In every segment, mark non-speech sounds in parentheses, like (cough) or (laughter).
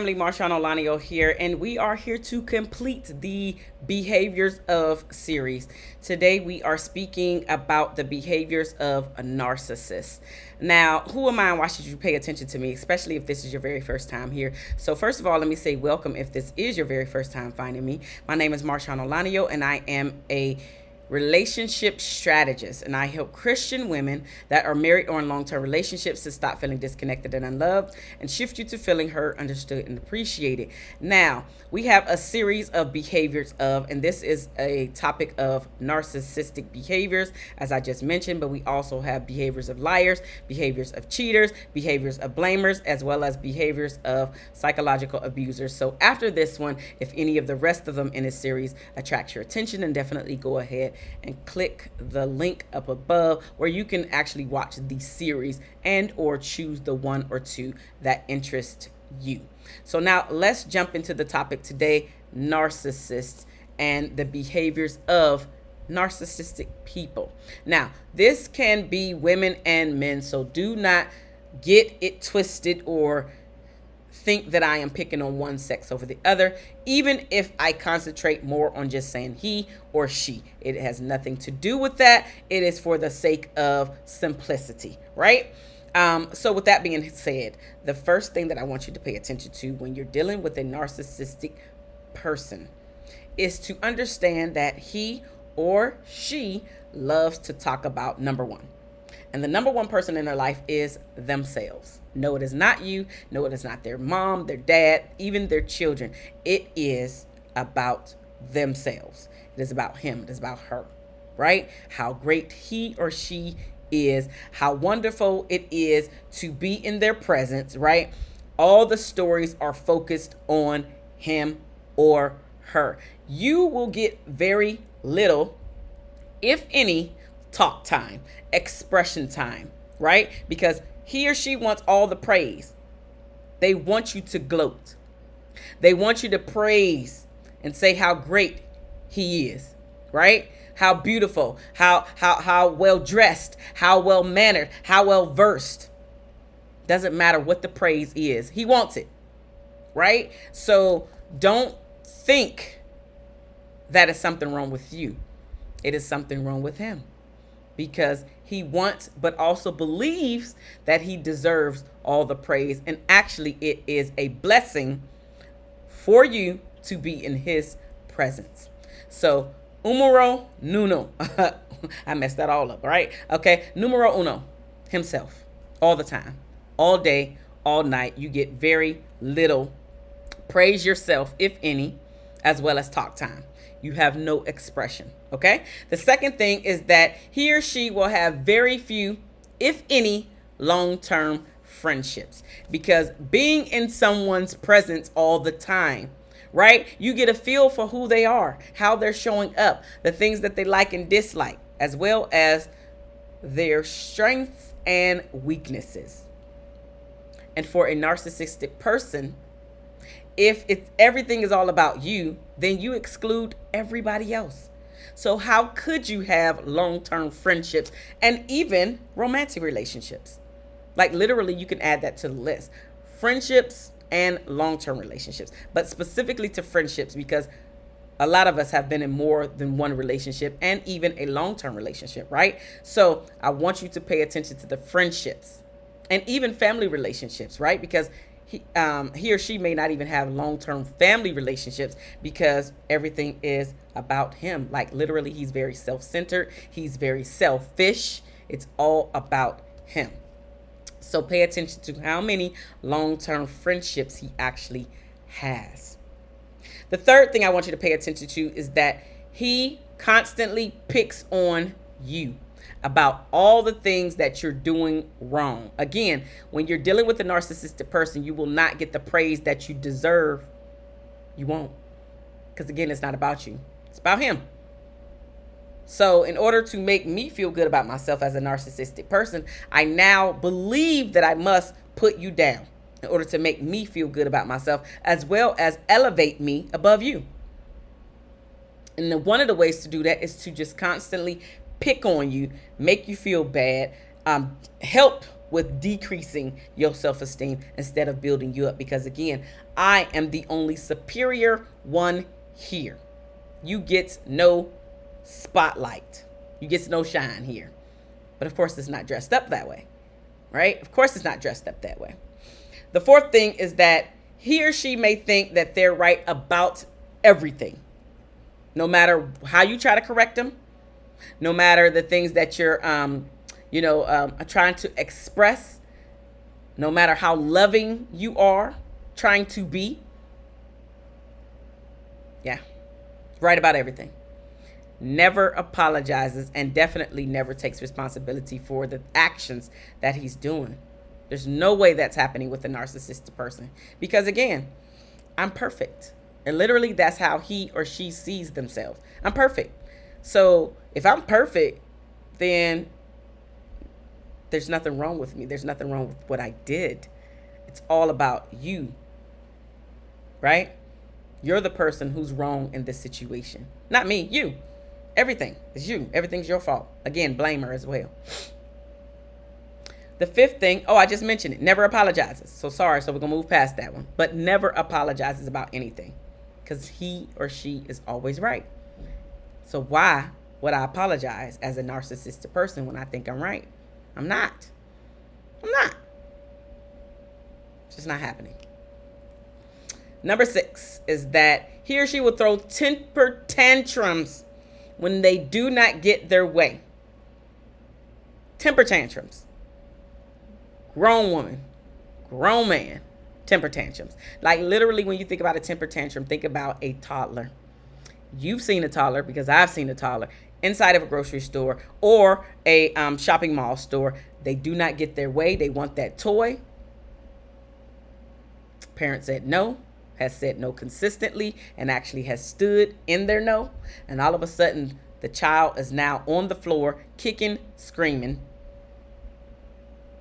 Family Marshawn Olanio here, and we are here to complete the Behaviors of series. Today, we are speaking about the behaviors of a narcissist. Now, who am I and why should you pay attention to me, especially if this is your very first time here? So, first of all, let me say welcome if this is your very first time finding me. My name is Marshawn Olanio, and I am a relationship strategist, and I help Christian women that are married or in long term relationships to stop feeling disconnected and unloved and shift you to feeling heard, understood, and appreciated. Now, we have a series of behaviors of, and this is a topic of narcissistic behaviors, as I just mentioned, but we also have behaviors of liars, behaviors of cheaters, behaviors of blamers, as well as behaviors of psychological abusers. So, after this one, if any of the rest of them in this series attracts your attention, then definitely go ahead and click the link up above where you can actually watch the series and or choose the one or two that interest you. So now let's jump into the topic today, narcissists and the behaviors of narcissistic people. Now, this can be women and men, so do not get it twisted or think that I am picking on one sex over the other, even if I concentrate more on just saying he or she. It has nothing to do with that. It is for the sake of simplicity, right? Um, so, with that being said, the first thing that I want you to pay attention to when you're dealing with a narcissistic person is to understand that he or she loves to talk about number one and the number one person in their life is themselves. No, it is not you. No, it is not their mom, their dad, even their children. It is about themselves. It is about him. It is about her, right? How great he or she is, how wonderful it is to be in their presence, right? All the stories are focused on him or her. You will get very little, if any, talk time, expression time, right? Because he or she wants all the praise. They want you to gloat. They want you to praise and say how great he is, right? How beautiful, how how how well dressed, how well mannered, how well versed. Doesn't matter what the praise is. He wants it. Right? So don't think that is something wrong with you. It is something wrong with him because he wants but also believes that he deserves all the praise. And actually, it is a blessing for you to be in his presence. So, umero nuno. (laughs) I messed that all up, right? Okay, numero uno, himself, all the time, all day, all night. You get very little praise yourself, if any, as well as talk time you have no expression. Okay. The second thing is that he or she will have very few, if any, long term friendships because being in someone's presence all the time right you get a feel for who they are how they're showing up the things that they like and dislike as well as their strengths and weaknesses and for a narcissistic person if it's everything is all about you, then you exclude everybody else. So how could you have long-term friendships and even romantic relationships? Like literally you can add that to the list. Friendships and long-term relationships, but specifically to friendships because a lot of us have been in more than one relationship and even a long-term relationship, right? So I want you to pay attention to the friendships and even family relationships, right? Because he, um, he or she may not even have long-term family relationships because everything is about him. Like literally, he's very self-centered. He's very selfish. It's all about him. So pay attention to how many long-term friendships he actually has. The third thing I want you to pay attention to is that he constantly picks on you about all the things that you're doing wrong. Again, when you're dealing with a narcissistic person, you will not get the praise that you deserve. You won't. Because again, it's not about you, it's about him. So, in order to make me feel good about myself as a narcissistic person, I now believe that I must put you down in order to make me feel good about myself as well as elevate me above you. And the, one of the ways to do that is to just constantly pick on you, make you feel bad, um, help with decreasing your self esteem instead of building you up. Because again, I am the only superior one here. You get no spotlight, you get no shine here. But of course, it's not dressed up that way, right? Of course, it's not dressed up that way. The fourth thing is that he or she may think that they're right about everything. No matter how you try to correct them, no matter the things that you're, um, you know, um, trying to express, no matter how loving you are trying to be. Yeah, right about everything. Never apologizes and definitely never takes responsibility for the actions that he's doing. There's no way that's happening with a narcissistic person because, again, I'm perfect. And literally, that's how he or she sees themselves. I'm perfect. So if I'm perfect, then there's nothing wrong with me. There's nothing wrong with what I did. It's all about you, right? You're the person who's wrong in this situation. Not me, you. Everything is you. Everything's your fault. Again, blame her as well. The fifth thing, oh, I just mentioned it, never apologizes. So sorry, so we're going to move past that one. But never apologizes about anything because he or she is always right. So why would I apologize as a narcissistic person when I think I'm right? I'm not. I'm not. It's just not happening. Number six is that he or she will throw temper tantrums when they do not get their way. Temper tantrums grown woman, grown man, temper tantrums. Like literally, when you think about a temper tantrum, think about a toddler. You've seen a toddler because I've seen a toddler inside of a grocery store or a um, shopping mall store. They do not get their way. They want that toy. Parent said no, has said no consistently, and actually has stood in their no. And all of a sudden, the child is now on the floor, kicking, screaming.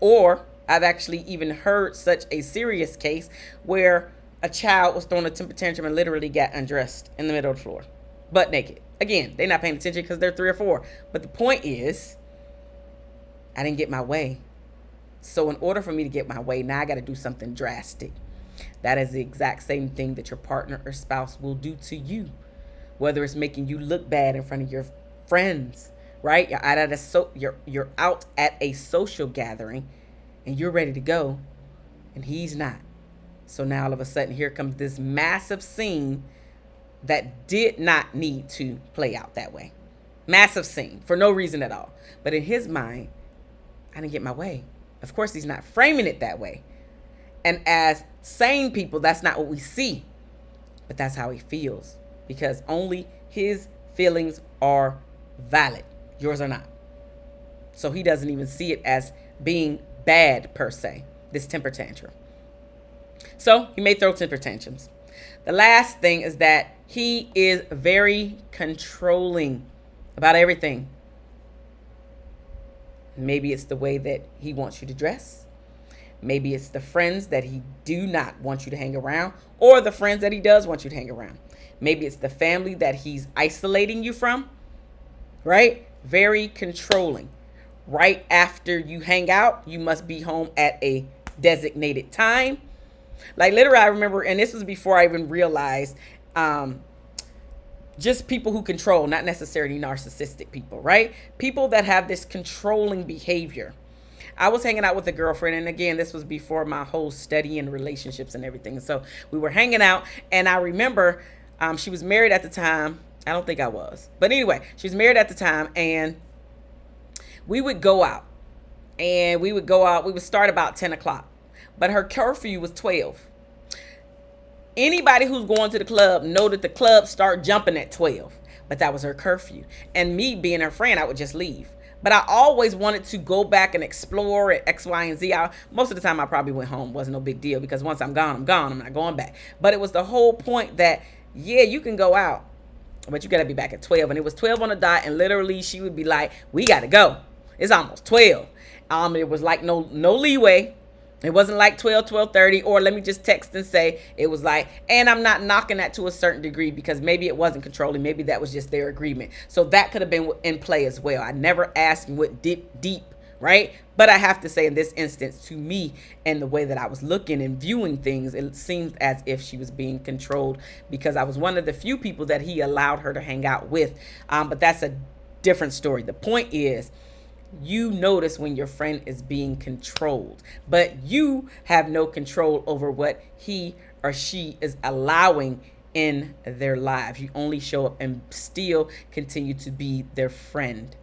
Or I've actually even heard such a serious case where a child was throwing a temper tantrum and literally got undressed in the middle of the floor, butt naked. Again, they're not paying attention because they're three or four. But the point is, I didn't get my way. So in order for me to get my way, now I got to do something drastic. That is the exact same thing that your partner or spouse will do to you. Whether it's making you look bad in front of your friends, right? You're out at a so you're you're out at a social gathering and you're ready to go and he's not. So now all of a sudden here comes this massive scene that did not need to play out that way. Massive scene for no reason at all. But in his mind, I didn't get my way. Of course, he's not framing it that way. And as sane people, that's not what we see. But that's how he feels because only his feelings are valid. Yours are not. So he doesn't even see it as being bad per se, this temper tantrum. So he may throw temper tantrums. The last thing is that he is very controlling about everything. Maybe it's the way that he wants you to dress. Maybe it's the friends that he do not want you to hang around or the friends that he does want you to hang around. Maybe it's the family that he's isolating you from, right? Very controlling right after you hang out, you must be home at a designated time. Like literally, I remember, and this was before I even realized, um, just people who control, not necessarily narcissistic people, right? People that have this controlling behavior. I was hanging out with a girlfriend, and again, this was before my whole study and relationships and everything. So we were hanging out, and I remember um, she was married at the time. I don't think I was, but anyway, she was married at the time, and we would go out and we would go out. We would start about 10 o'clock, but her curfew was 12. Anybody who's going to the club know that the club start jumping at 12, but that was her curfew. And me being her friend, I would just leave. But I always wanted to go back and explore at X, Y, and Z. I, most of the time, I probably went home. wasn't no big deal because once I'm gone, I'm gone. I'm not going back. But it was the whole point that yeah, you can go out, but you got to be back at 12. And it was 12 on the dot. And literally, she would be like, "We got to go." It's almost 12. Um, it was like no no leeway. It wasn't like 12, 12, 30, or let me just text and say it was like, and I'm not knocking that to a certain degree because maybe it wasn't controlling. Maybe that was just their agreement. So that could have been in play as well. I never asked what deep, deep right? But I have to say, in this instance, to me and the way that I was looking and viewing things, it seemed as if she was being controlled because I was one of the few people that he allowed her to hang out with. Um, but that's a different story. The point is, you notice when your friend is being controlled, but you have no control over what he or she is allowing in their lives. You only show up and still continue to be their friend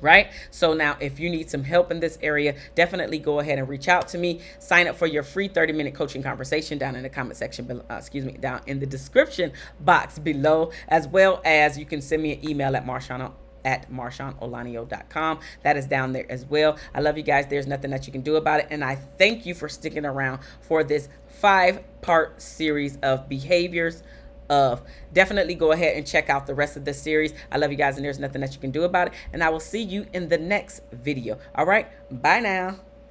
right so now if you need some help in this area definitely go ahead and reach out to me sign up for your free 30 minute coaching conversation down in the comment section uh, excuse me down in the description box below as well as you can send me an email at marshawn at marshaunolanio.com. That is down there as well. I love you guys. There's nothing that you can do about it. And I thank you for sticking around for this five part series of behaviors of definitely go ahead and check out the rest of the series i love you guys and there's nothing that you can do about it and i will see you in the next video all right bye now